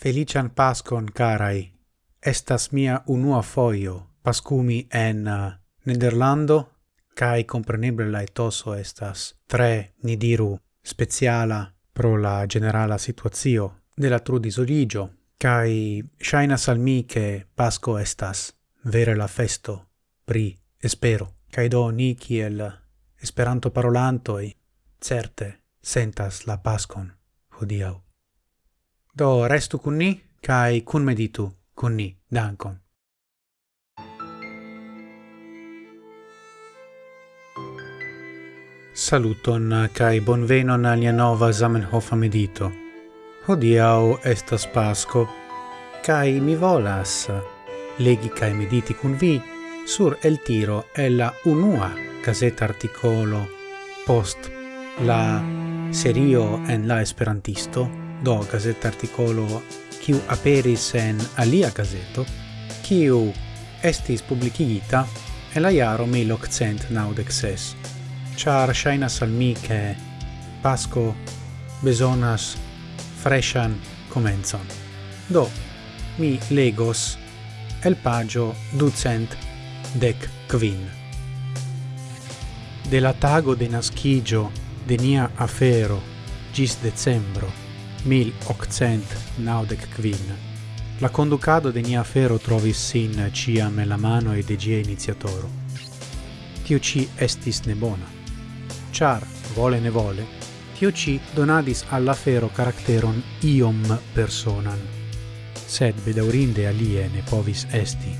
Felician Pascon, carai. Estas mia unua foio pascumi en uh, Nederlando, cae compreneble la etoso estas tre, ni diru, speciala pro la generala situazio de la trudisoligio, cae shainas al mi che Pasco estas vere la festo pri espero. Cae do ni kiel esperanto parolantoi certe sentas la Pascon hodiau. Do restu kun ni, kai kun meditu kun ni. Dankon. Saluton kai bonvenon al nia nova Zamenhof medito. Hodiau estas Pasco, kai mi volas legi kai mediti kun vi sur el tiro e la unua caseta articolo post la serio en la esperantisto do gazetta articolo kiu aperis en alia gazeto kiu estis publicigita en la iaro 1896 char shainas al mi che pasco besonas freshan comenzon. Do mi legos el pagio ducent dec quin. De la tago de nascigio de nia afero gis decembro 1895. La conducado de nia afero trovis sin ciam en la mano de gie iniziatoro. Tio ci estis nebona. Char, vole ne vole, tio ci donadis alla fero caracteron iom personan. Sed bedaurinde alie ne povis esti.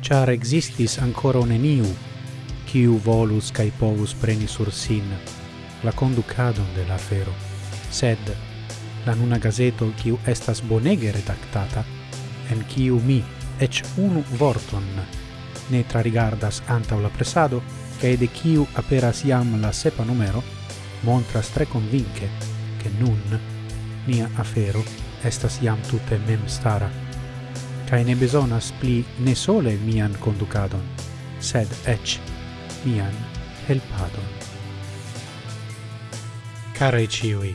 Char existis ancora un eniu, quiu volus cae povus preni sur sin la conducadon de la fero. Sed la nuna gazeto kiu estas bonege redaktata, en kiu mi ec unu vorton ne trarigardas antaŭ la presado, kaj de kiu aperas iam la sepa numero, montras tre convince che nun nia afero estas iam tutte mem stara. Kaj ne bezonas pli ne sole mian conducadon, sed ec mian helpadon. Care ciui,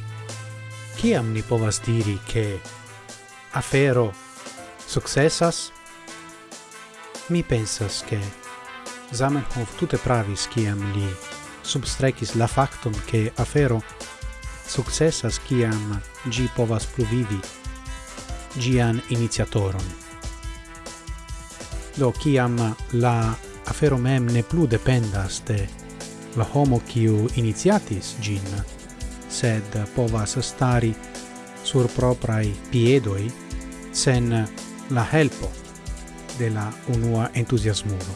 Ciam ni povas diri che afero successas? Mi pensas che Zamenhof tutte pravis ciam li substrecis la factum che afero successas ciam gi povas pluvivi gian iniziatoron. Do ciam la afero mem ne plu dependas de la homo quiu iniciatis gin, sed povas stari sur proprai piedoi sen la helpo de la unua entusiasmulo.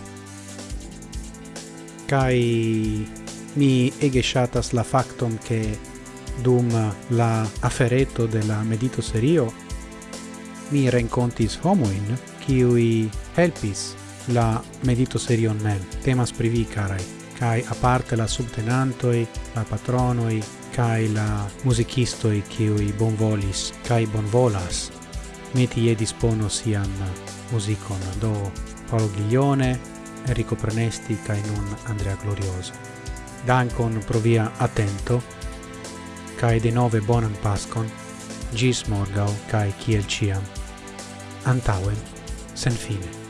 Kai mi ege shatas la factum che dum la afereto de la medito serio mi rencontis homoin qui helpis la medito serion mem temas privi carai kai aparte la subtenantoi la patronoi kai la musicisto e che i bonvolis kai bonvolas meti e dispono sian musicon do Paolo Ghiglione, Enrico Prenesti kai nun Andrea Glorioso. Dankon provia attento kai de nove bonan pascon gis morgau kai kiel ciam. Antauen sen fine.